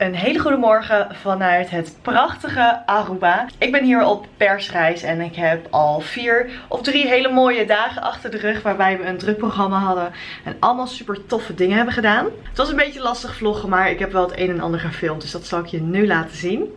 Een hele goede morgen vanuit het prachtige Aruba. Ik ben hier op persreis en ik heb al vier of drie hele mooie dagen achter de rug waarbij we een druk programma hadden en allemaal super toffe dingen hebben gedaan. Het was een beetje lastig vloggen, maar ik heb wel het een en ander gefilmd, dus dat zal ik je nu laten zien.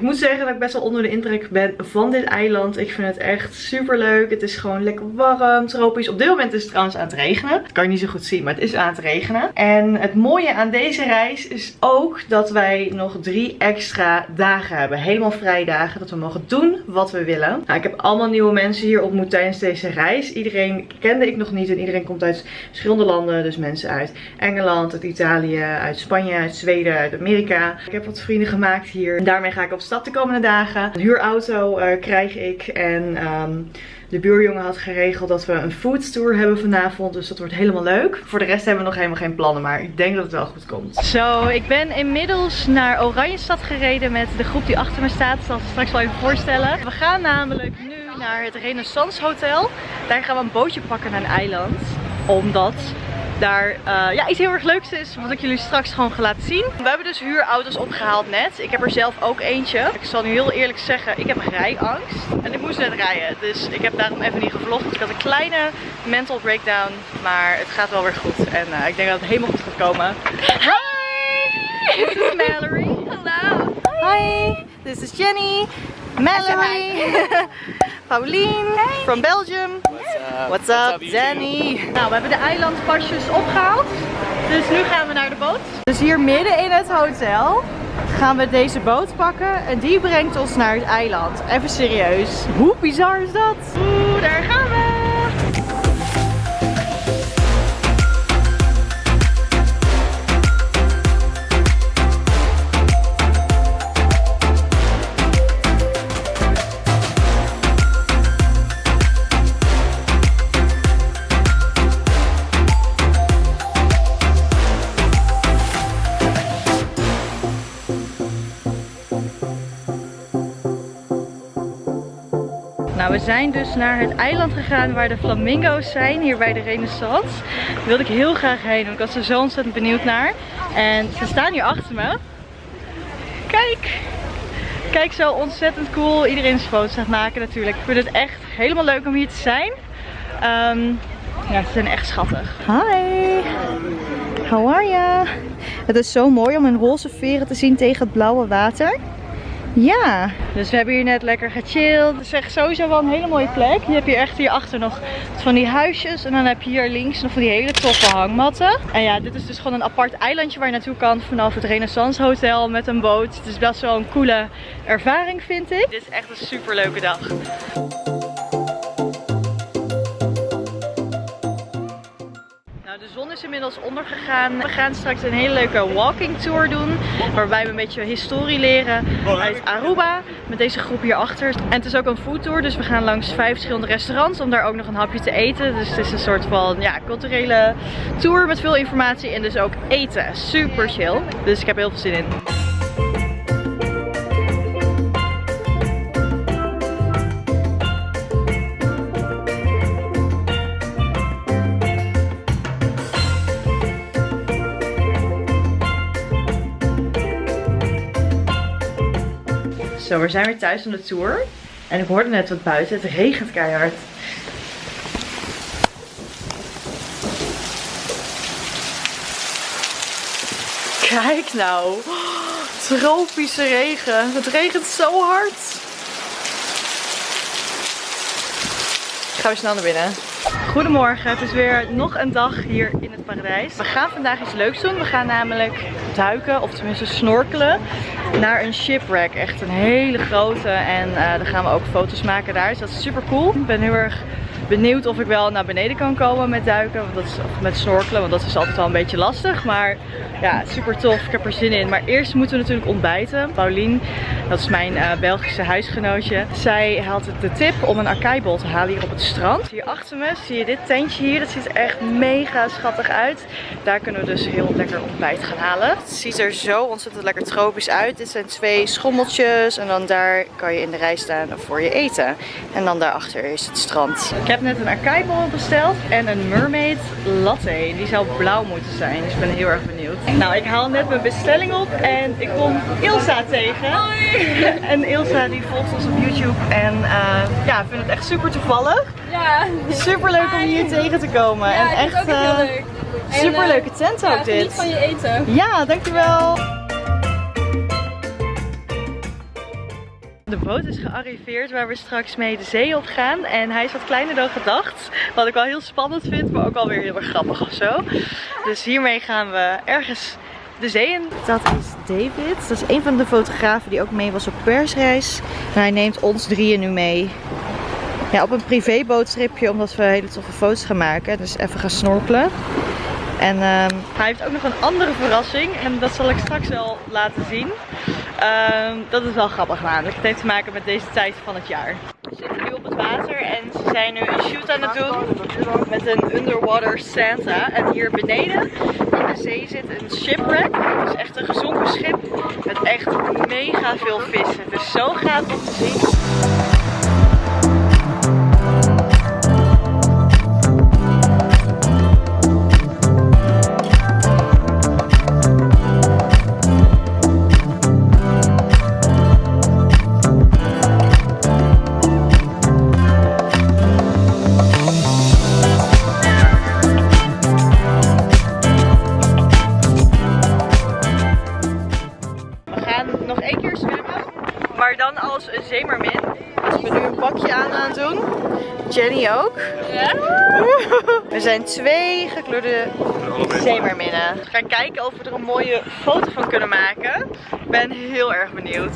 Ik moet zeggen dat ik best wel onder de indruk ben van dit eiland. Ik vind het echt super leuk. Het is gewoon lekker warm, tropisch. Op dit moment is het trouwens aan het regenen. Dat kan je niet zo goed zien, maar het is aan het regenen. En het mooie aan deze reis is ook dat wij nog drie extra dagen hebben. Helemaal vrijdagen. Dat we mogen doen wat we willen. Nou, ik heb allemaal nieuwe mensen hier ontmoet tijdens deze reis. Iedereen kende ik nog niet. En iedereen komt uit verschillende landen. Dus mensen uit Engeland, uit Italië, uit Spanje, uit Zweden, uit Amerika. Ik heb wat vrienden gemaakt hier. En daarmee ga ik op de komende dagen. Een huurauto eh, krijg ik. En ehm, de buurjongen had geregeld dat we een foodtour hebben vanavond. Dus dat wordt helemaal leuk. Voor de rest hebben we nog helemaal geen plannen. Maar ik denk dat het wel goed komt. Zo, ik ben inmiddels naar Oranjestad gereden met de groep die achter me staat. Dat zal straks wel even voorstellen. We gaan namelijk nu naar het Renaissance Hotel. Daar gaan we een bootje pakken naar een eiland. Omdat daar eh, ja, iets heel erg leuks is, wat ik jullie straks gewoon ga laten zien. We hebben dus huurauto's opgehaald net. Ik heb er zelf ook eentje. Ik zal nu heel eerlijk zeggen, ik heb rijangst. En ik moest net rijden, dus ik heb daarom even niet gevlogd. Dus ik had een kleine mental breakdown, maar het gaat wel weer goed. En eh, ik denk dat het helemaal goed gaat komen. Hi! This is Mallory. Hello. Hi, this is Jenny, Mallory, Pauline from Belgium. What's up, Danny? Nou, we hebben de eilandpasjes opgehaald. Dus nu gaan we naar de boot. Dus hier midden in het hotel gaan we deze boot pakken. En die brengt ons naar het eiland. Even serieus. Hoe bizar is dat? Oeh, daar gaan we. Nou, we zijn dus naar het eiland gegaan waar de flamingo's zijn, hier bij de Renaissance. Daar wilde ik heel graag heen, ik was er zo ontzettend benieuwd naar. En ze staan hier achter me. Kijk! Kijk, zo ontzettend cool. Iedereen is foto's aan het maken natuurlijk. Ik vind het echt helemaal leuk om hier te zijn. Ehm, ja, ze zijn echt schattig. Hi! How are ya? Het is zo mooi om hun roze veren te zien tegen het blauwe water. Ja, dus we hebben hier net lekker gechilled. Het is echt sowieso wel een hele mooie plek. Je hebt hier echt hierachter nog van die huisjes. En dan heb je hier links nog van die hele toffe hangmatten. En ja, dit is dus gewoon een apart eilandje waar je naartoe kan vanaf het Renaissance Hotel met een boot. Het is best wel een coole ervaring vind ik. Dit is echt een super leuke dag. Zon is inmiddels ondergegaan. We gaan straks een hele leuke walking tour doen. Waarbij we een beetje historie leren uit Aruba. Met deze groep hierachter. En het is ook een foodtour. Dus we gaan langs vijf verschillende restaurants. Om daar ook nog een hapje te eten. Dus het is een soort van ja, culturele tour met veel informatie. En dus ook eten. Super chill. Dus ik heb heel veel zin in. Zo, we zijn weer thuis van de tour. En ik hoorde net wat buiten. Het regent keihard. Kijk nou. tropische regen. Het regent zo hard. Ik ga weer snel naar binnen. Goedemorgen, het is weer nog een dag hier in het paradijs. We gaan vandaag iets leuks doen. We gaan namelijk duiken, of tenminste snorkelen, naar een shipwreck. Echt een hele grote en uh, dan gaan we ook foto's maken daar. Dus dat is super cool. Ik ben heel erg benieuwd of ik wel naar beneden kan komen met duiken. Want dat is, of met snorkelen, want dat is altijd wel een beetje lastig. Maar ja, super tof. Ik heb er zin in. Maar eerst moeten we natuurlijk ontbijten. Paulien, dat is mijn uh, Belgische huisgenootje. Zij had de tip om een akaibol te halen hier op het strand. Hier achter me zie je dit tentje hier. Dat ziet er echt mega schattig uit. Daar kunnen we dus heel lekker ontbijt gaan halen. Het ziet er zo ontzettend lekker tropisch uit. Dit zijn twee schommeltjes. En dan daar kan je in de rij staan voor je eten. En dan daarachter is het strand. Net een akaibol besteld en een mermaid latte. Die zou blauw moeten zijn. Dus ik ben heel erg benieuwd. Nou, ik haal net mijn bestelling op en ik kom Ilsa tegen. Hoi! En Ilsa die volgt ons op YouTube en uh, ja, vindt het echt super toevallig. Ja. Super leuk om hier tegen te komen. Ja, en echt heel uh, leuk. super leuke tent ook ja, dit. Niet van je eten. Ja, dankjewel. De boot is gearriveerd waar we straks mee de zee op gaan. En hij is wat kleiner dan gedacht. Wat ik wel heel spannend vind, maar ook alweer heel erg grappig of zo. Dus hiermee gaan we ergens de zee in. Dat is David. Dat is een van de fotografen die ook mee was op persreis. En hij neemt ons drieën nu mee. Ja, op een privébootstripje omdat we hele toffe foto's gaan maken. Dus even gaan snorkelen. En uh, hij heeft ook nog een andere verrassing. En dat zal ik straks wel laten zien. Uh, dat is wel grappig namelijk. Het heeft te maken met deze tijd van het jaar. We zitten nu op het water en ze zijn nu een shoot aan het doen. Met een underwater Santa. En hier beneden in de zee zit een shipwreck. Het is echt een gezonken schip. Met echt mega veel vissen. Het is zo gaaf om te zien. Aan aan het doen. Jenny ook. Ja? Er zijn twee gekleurde zeemerminnen. We gaan kijken of we er een mooie foto van kunnen maken. Ik ben heel erg benieuwd.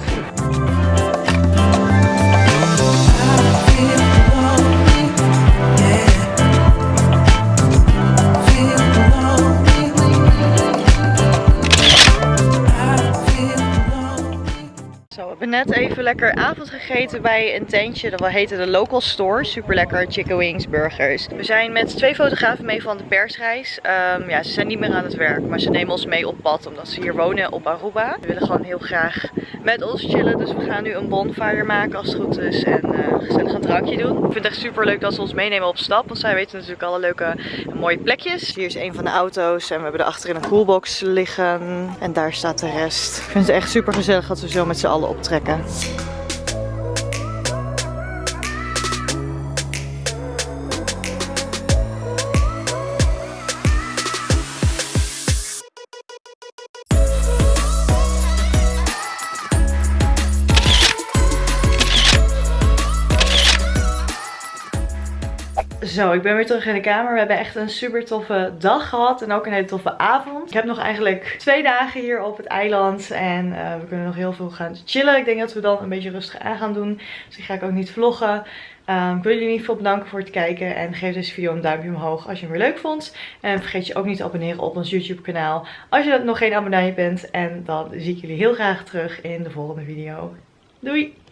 Lekker avond gegeten bij een tentje. Dat heette de Local Store. Super lekker chicken wings, burgers. We zijn met twee fotografen mee van de persreis. Um, ja, ze zijn niet meer aan het werk, maar ze nemen ons mee op pad omdat ze hier wonen op Aruba. We willen gewoon heel graag met ons chillen. Dus we gaan nu een bonfire maken als het goed is. En uh, gezellig een drankje doen. Ik vind het echt super leuk dat ze ons meenemen op stap. Want zij weten natuurlijk alle leuke en mooie plekjes. Hier is een van de auto's. En we hebben er achterin een coolbox liggen. En daar staat de rest. Ik vind het echt super gezellig dat we zo met z'n allen optrekken. Zo, ik ben weer terug in de kamer. We hebben echt een super toffe dag gehad en ook een hele toffe avond. Ik heb nog eigenlijk twee dagen hier op het eiland en uh, we kunnen nog heel veel gaan chillen. Ik denk dat we dan een beetje rustig aan gaan doen. Dus die ga ik ook niet vloggen. Um, ik wil jullie in ieder geval bedanken voor het kijken en geef deze video een duimpje omhoog als je hem weer leuk vond. En vergeet je ook niet te abonneren op ons YouTube kanaal als je nog geen abonnee bent. En dan zie ik jullie heel graag terug in de volgende video. Doei!